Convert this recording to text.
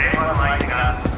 Anyone lighting up?